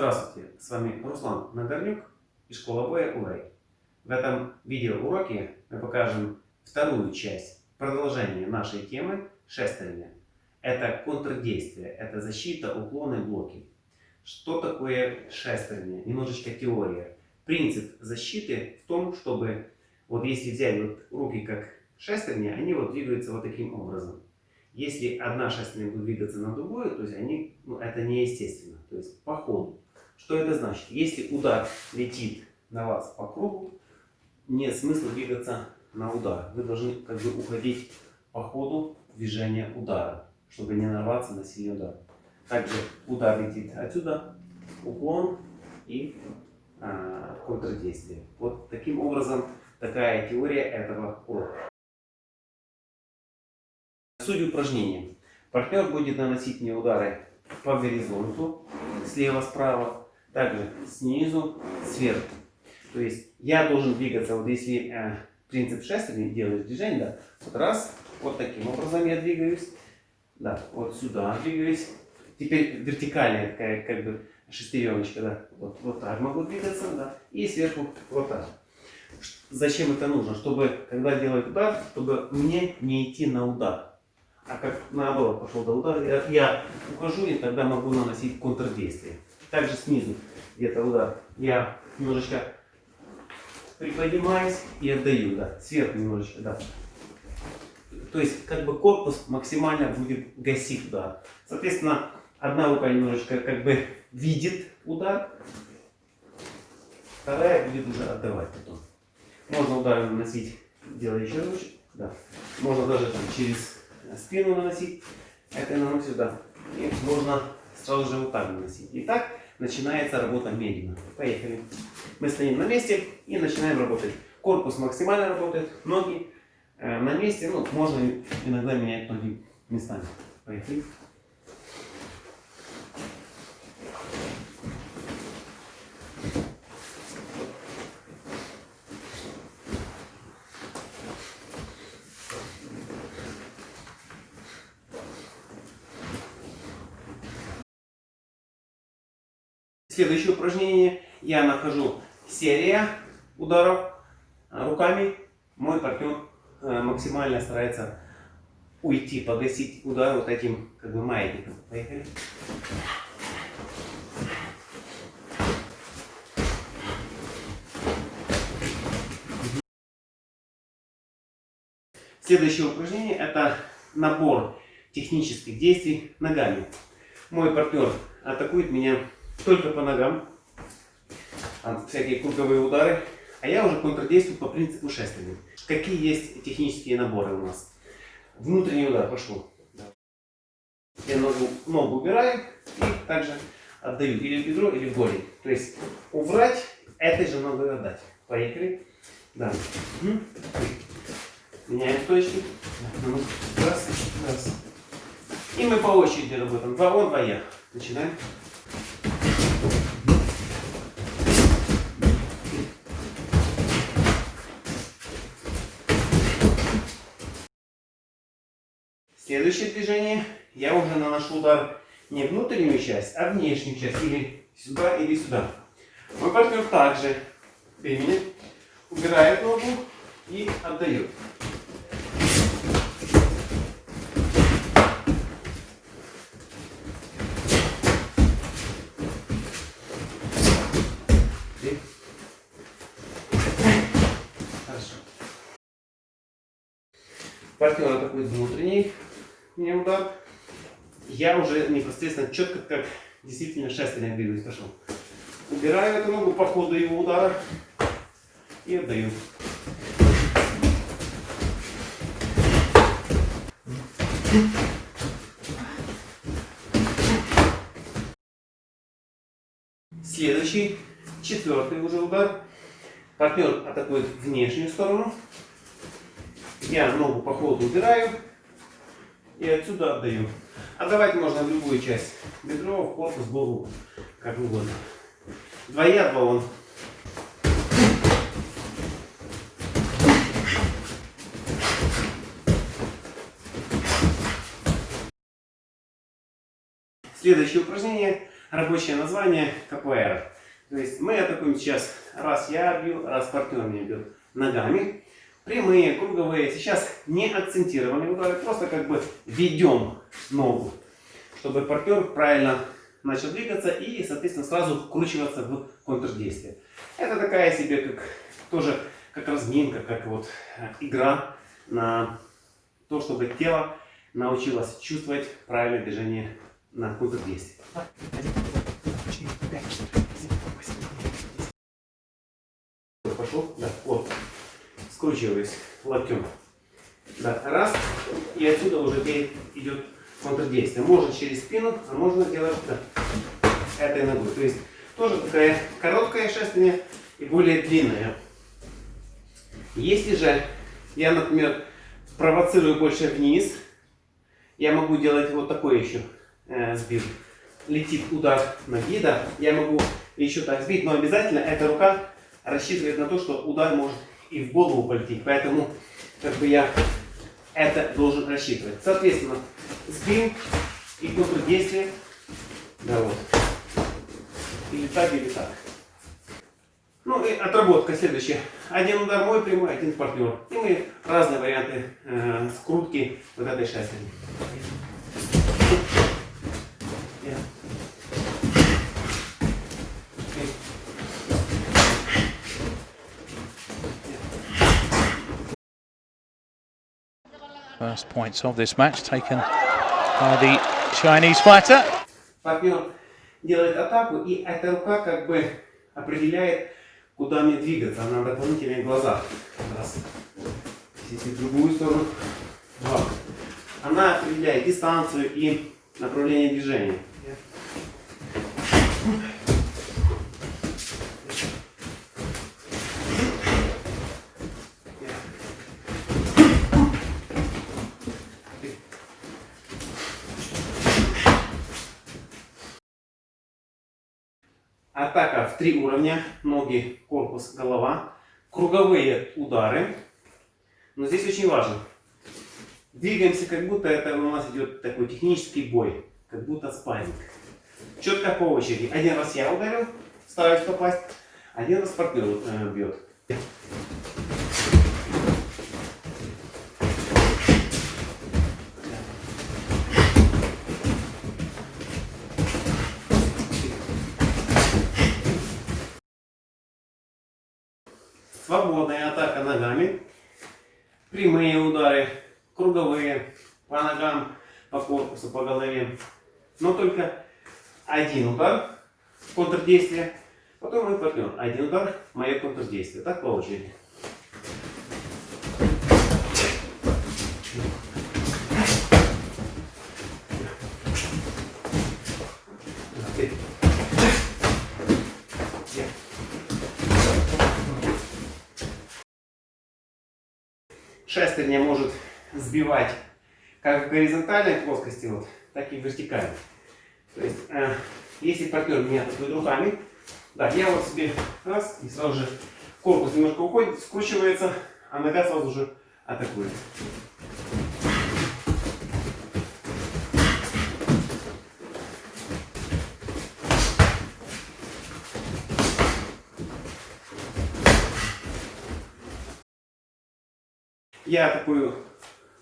Здравствуйте, с вами Руслан Нагорнюк и школа боя Урей. В этом видеоуроке мы покажем вторую часть продолжения нашей темы шестерня. Это контрдействие, это защита, уклоны, блоки. Что такое шестерня? Немножечко теория. Принцип защиты в том, чтобы вот если взять вот руки как шестерня, они вот двигаются вот таким образом. Если одна шестерня будет двигаться на другую, то есть они, ну, это неестественно, то есть по ходу. Что это значит? Если удар летит на вас по кругу, нет смысла двигаться на удар. Вы должны как бы уходить по ходу движения удара, чтобы не нарваться на сильный удар. Также удар летит отсюда, уклон и а, контрдействие. Вот таким образом такая теория этого урока. Суть упражнения. Партнер будет наносить мне удары по горизонту, слева-справа, также снизу, сверху. То есть я должен двигаться, вот если э, принцип шестерни делаешь движение, да, вот раз, вот таким образом я двигаюсь, да, вот сюда двигаюсь. Теперь вертикальная такая как бы шестереночка, да, вот, вот так могу двигаться, да, и сверху вот так. Зачем это нужно? Чтобы, когда делать удар, чтобы мне не идти на удар. А как наоборот пошел до удара, я, я ухожу и тогда могу наносить контрдействие. Также снизу где-то удар. Я немножечко приподнимаюсь и отдаю, да, сверху немножечко, да. То есть, как бы корпус максимально будет гасить удар. Соответственно, одна рука немножечко как бы видит удар, вторая будет уже отдавать потом. Можно удары наносить, делая еще лучше, да. Можно даже там через спину наносить, это наношу сюда. И можно сразу же вот так наносить. И так начинается работа медленно. Поехали. Мы стоим на месте и начинаем работать. Корпус максимально работает, ноги э, на месте. Ну, можно иногда менять ноги местами. Поехали. Следующее упражнение. Я нахожу серия ударов руками. Мой партнер э, максимально старается уйти, погасить удар вот этим как бы маятником. Поехали. Следующее упражнение это набор технических действий ногами. Мой партнер атакует меня только по ногам, всякие круговые удары, а я уже контрдействую по принципу шествия. Какие есть технические наборы у нас? Внутренний удар пошел. Я ногу, ногу убираю и также отдаю или в бедро, или в голень. То есть убрать, этой же ногой отдать. Поехали. Да. Угу. Меняем точки. Раз, раз. И мы по очереди работаем. Два он, два я. Начинаем. Следующее движение. Я уже наношу удар не внутреннюю часть, а внешнюю часть. Или сюда, или сюда. Мой партнер также времени убирает ногу и отдает. Партнер атакует внутренний мне удар, я уже непосредственно четко, как действительно шестерня двигаюсь, пошел. Убираю эту ногу по ходу его удара и отдаю. Следующий, четвертый уже удар. Партнер атакует внешнюю сторону. Я ногу по ходу убираю и отсюда отдаю. Отдавать можно в любую часть. Бедро, корпус, голову, как угодно. Двоя, два он. Следующее упражнение рабочее название КПР. То есть мы атакуем сейчас, раз я бью, раз партнер меня бьет ногами. Прямые, круговые. Сейчас не акцентированные удары, просто как бы ведем ногу, чтобы партнер правильно начал двигаться и, соответственно, сразу вкручиваться в контрдействие. Это такая себе, как тоже как разминка, как вот э, игра на то, чтобы тело научилось чувствовать правильное движение на контрдействие. Пошел, да, вот, скручиваюсь локтем. Да, раз, и отсюда уже идет контрдействие. Можно через спину, а можно делать да, этой ногой. То есть тоже такая короткая шествие и более длинная. Если же я, например, провоцирую больше вниз, я могу делать вот такой еще э, сбив. Летит удар ноги, да, я могу еще так сбить, но обязательно эта рука рассчитывает на то, что удар может и в голову полететь. Поэтому как бы я это должен рассчитывать. Соответственно, сбил и контрдействие. Да вот. Или так, или так. Ну и отработка следующая. Один удар мой прямой, один партнер. И мы разные варианты э, скрутки вот этой шестерни. First points of this match taken by the Chinese fighter. Партнер делает атаку, и эта рука как бы определяет, куда мне двигаться. Она дополнительные глаза. Раз. Если в другую сторону. Два. Она определяет дистанцию и направление движения. Атака в три уровня. Ноги, корпус, голова. Круговые удары. Но здесь очень важно. Двигаемся, как будто это у нас идет такой технический бой. Как будто спарринг. Четко по очереди. Один раз я ударил, стараюсь попасть. Один раз партнер э, бьет. Свободная атака ногами. Прямые удары, круговые, по ногам, по корпусу, по голове. Но только один удар, контрдействие. Потом мой партнер. Один удар, мое контрдействие. Так по очереди. шестерня может сбивать как в горизонтальной плоскости, вот, так и в вертикальной. То есть, э, если партнер меня атакует руками, да, я вот себе раз, и сразу же корпус немножко уходит, скручивается, а нога сразу же атакует. Я атакую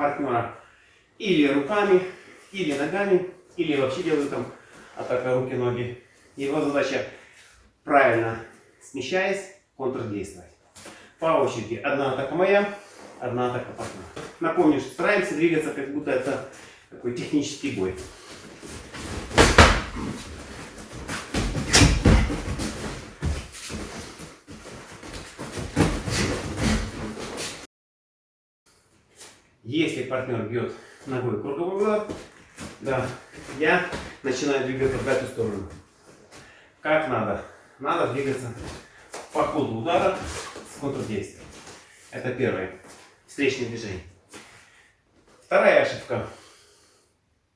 партнера или руками, или ногами, или вообще делаю там атака руки-ноги. Его задача правильно смещаясь, контрдействовать. По очереди. Одна атака моя, одна атака партнера. Напомню, что стараемся двигаться, как будто это такой технический бой. Если партнер бьет ногой круговой удар, да, я начинаю двигаться в эту сторону. Как надо? Надо двигаться по ходу удара с контрдействием. Это первое. Встречное движение. Вторая ошибка.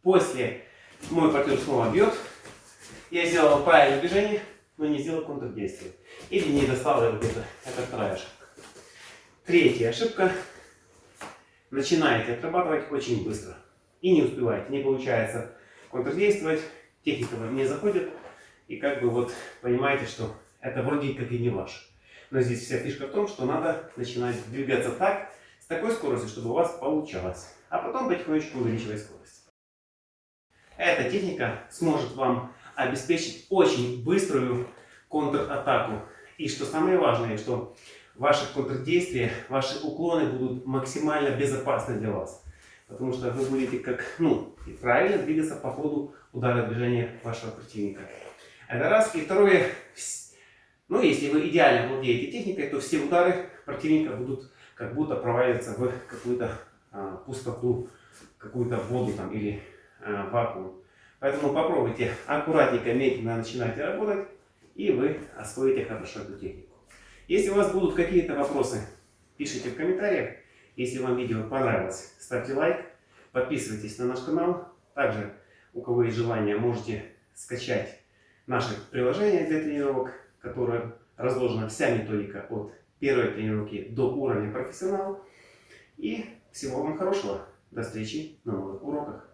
После мой партнер снова бьет. Я сделал правильное движение, но не сделал контрдействие. Или не достал его где-то. Это вторая ошибка. Третья ошибка начинаете отрабатывать очень быстро. И не успеваете, не получается контрдействовать, техника вам не заходит, и как бы вот понимаете, что это вроде как и не ваш. Но здесь вся фишка в том, что надо начинать двигаться так, с такой скоростью, чтобы у вас получалось. А потом потихонечку увеличивать скорость. Эта техника сможет вам обеспечить очень быструю контратаку. И что самое важное, что ваши контрдействия, ваши уклоны будут максимально безопасны для вас. Потому что вы будете как, ну, и правильно двигаться по ходу удара движения вашего противника. Это раз. И второе, ну, если вы идеально владеете техникой, то все удары противника будут как будто проваливаться в какую-то а, пустоту, какую-то воду там или а, вакуум. Поэтому попробуйте аккуратненько, медленно начинайте работать, и вы освоите хорошо эту технику. Если у вас будут какие-то вопросы, пишите в комментариях. Если вам видео понравилось, ставьте лайк, подписывайтесь на наш канал. Также, у кого есть желание, можете скачать наше приложение для тренировок, которое разложена вся методика от первой тренировки до уровня профессионал. И всего вам хорошего. До встречи на новых уроках.